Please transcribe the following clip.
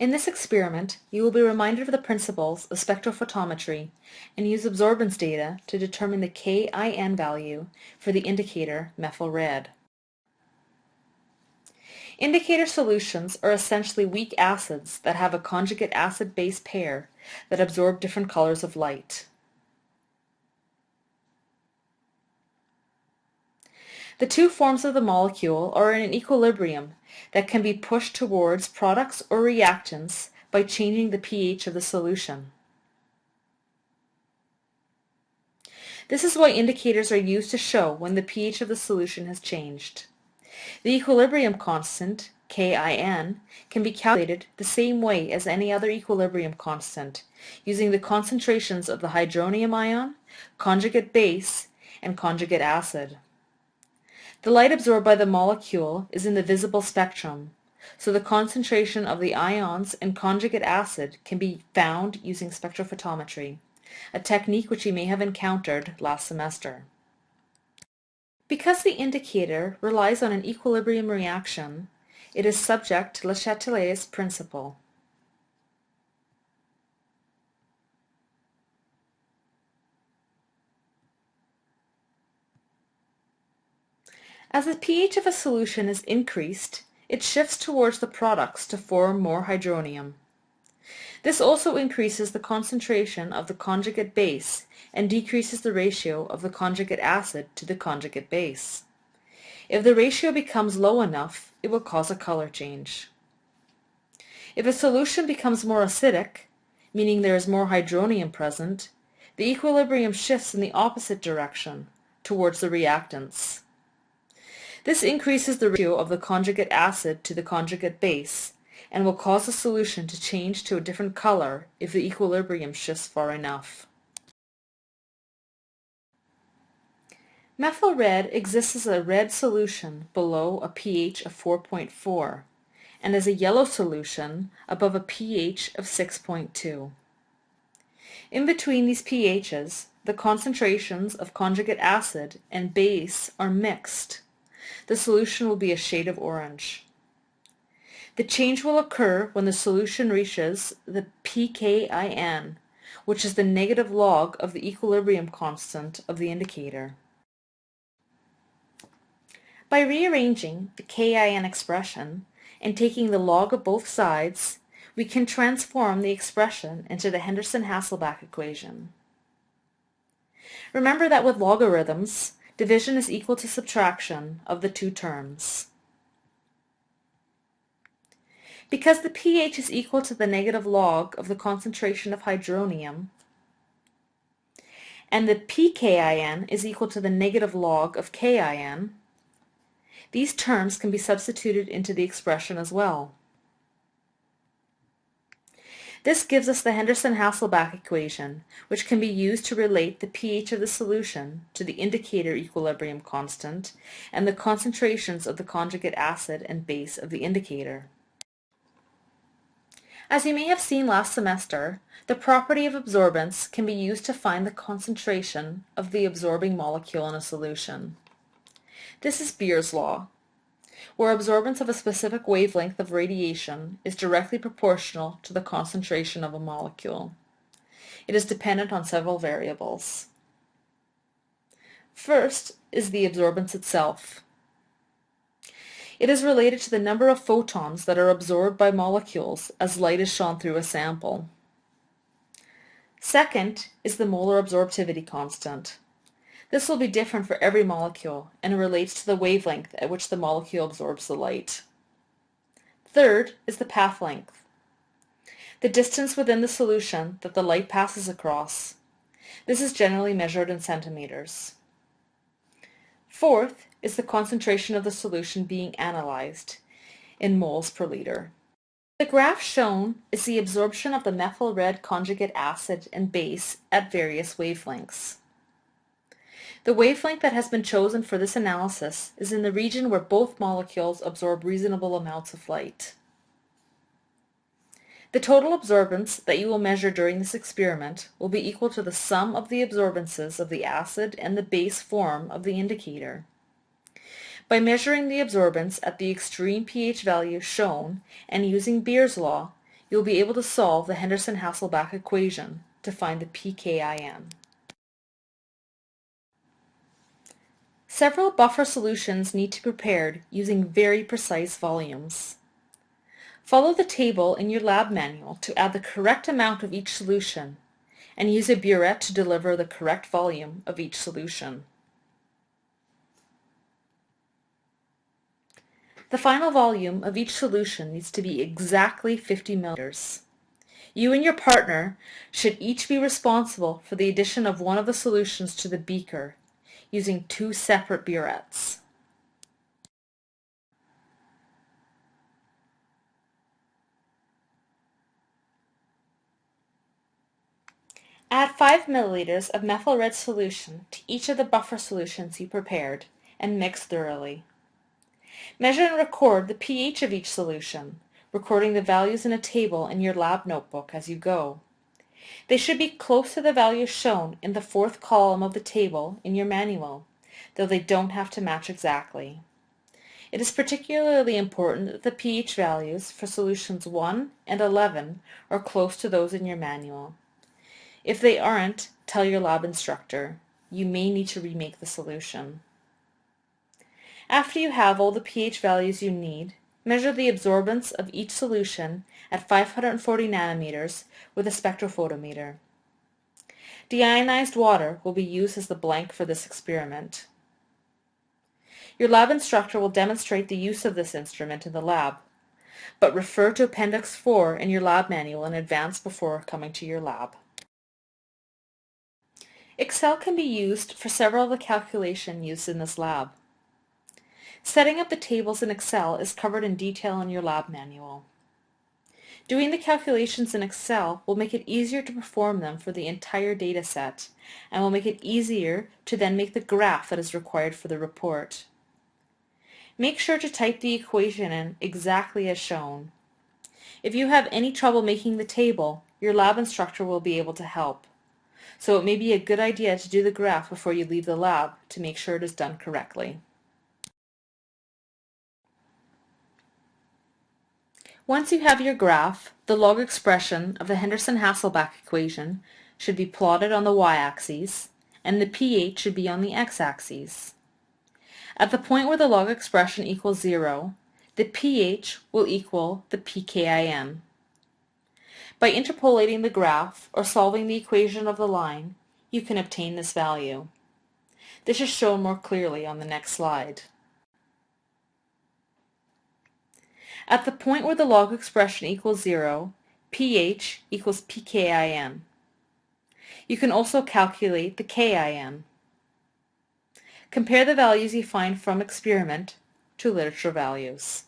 In this experiment, you will be reminded of the principles of spectrophotometry and use absorbance data to determine the KIN value for the indicator methyl red. Indicator solutions are essentially weak acids that have a conjugate acid-base pair that absorb different colors of light. The two forms of the molecule are in an equilibrium that can be pushed towards products or reactants by changing the pH of the solution. This is why indicators are used to show when the pH of the solution has changed. The equilibrium constant, KIN, can be calculated the same way as any other equilibrium constant, using the concentrations of the hydronium ion, conjugate base, and conjugate acid. The light absorbed by the molecule is in the visible spectrum, so the concentration of the ions and conjugate acid can be found using spectrophotometry, a technique which you may have encountered last semester. Because the indicator relies on an equilibrium reaction, it is subject to Le Chatelier's principle. As the pH of a solution is increased, it shifts towards the products to form more hydronium. This also increases the concentration of the conjugate base and decreases the ratio of the conjugate acid to the conjugate base. If the ratio becomes low enough, it will cause a color change. If a solution becomes more acidic, meaning there is more hydronium present, the equilibrium shifts in the opposite direction, towards the reactants. This increases the ratio of the conjugate acid to the conjugate base and will cause the solution to change to a different color if the equilibrium shifts far enough. Methyl red exists as a red solution below a pH of 4.4 and as a yellow solution above a pH of 6.2. In between these pHs, the concentrations of conjugate acid and base are mixed the solution will be a shade of orange. The change will occur when the solution reaches the pKIN, which is the negative log of the equilibrium constant of the indicator. By rearranging the KIN expression and taking the log of both sides, we can transform the expression into the Henderson-Hasselbalch equation. Remember that with logarithms, Division is equal to subtraction of the two terms. Because the pH is equal to the negative log of the concentration of hydronium, and the pKIN is equal to the negative log of KIN, these terms can be substituted into the expression as well. This gives us the Henderson-Hasselbalch equation, which can be used to relate the pH of the solution to the indicator equilibrium constant and the concentrations of the conjugate acid and base of the indicator. As you may have seen last semester, the property of absorbance can be used to find the concentration of the absorbing molecule in a solution. This is Beer's law, where absorbance of a specific wavelength of radiation is directly proportional to the concentration of a molecule. It is dependent on several variables. First is the absorbance itself. It is related to the number of photons that are absorbed by molecules as light is shone through a sample. Second is the molar absorptivity constant. This will be different for every molecule and relates to the wavelength at which the molecule absorbs the light. Third is the path length, the distance within the solution that the light passes across. This is generally measured in centimeters. Fourth is the concentration of the solution being analyzed in moles per liter. The graph shown is the absorption of the methyl red conjugate acid and base at various wavelengths. The wavelength that has been chosen for this analysis is in the region where both molecules absorb reasonable amounts of light. The total absorbance that you will measure during this experiment will be equal to the sum of the absorbances of the acid and the base form of the indicator. By measuring the absorbance at the extreme pH value shown and using Beer's law, you'll be able to solve the Henderson-Hasselbalch equation to find the pKIN. Several buffer solutions need to be prepared using very precise volumes. Follow the table in your lab manual to add the correct amount of each solution and use a burette to deliver the correct volume of each solution. The final volume of each solution needs to be exactly 50 milliliters. You and your partner should each be responsible for the addition of one of the solutions to the beaker using two separate burettes. Add 5 milliliters of methyl red solution to each of the buffer solutions you prepared and mix thoroughly. Measure and record the pH of each solution, recording the values in a table in your lab notebook as you go. They should be close to the values shown in the fourth column of the table in your manual, though they don't have to match exactly. It is particularly important that the pH values for solutions 1 and 11 are close to those in your manual. If they aren't, tell your lab instructor. You may need to remake the solution. After you have all the pH values you need, measure the absorbance of each solution at 540 nanometers with a spectrophotometer. Deionized water will be used as the blank for this experiment. Your lab instructor will demonstrate the use of this instrument in the lab, but refer to Appendix 4 in your lab manual in advance before coming to your lab. Excel can be used for several of the calculations used in this lab. Setting up the tables in Excel is covered in detail in your lab manual. Doing the calculations in Excel will make it easier to perform them for the entire data set and will make it easier to then make the graph that is required for the report. Make sure to type the equation in exactly as shown. If you have any trouble making the table, your lab instructor will be able to help. So it may be a good idea to do the graph before you leave the lab to make sure it is done correctly. Once you have your graph, the log expression of the Henderson-Hasselbalch equation should be plotted on the y-axis, and the pH should be on the x-axis. At the point where the log expression equals 0, the pH will equal the pKIN. By interpolating the graph or solving the equation of the line, you can obtain this value. This is shown more clearly on the next slide. At the point where the log expression equals 0, pH equals pKIN. You can also calculate the KIN. Compare the values you find from experiment to literature values.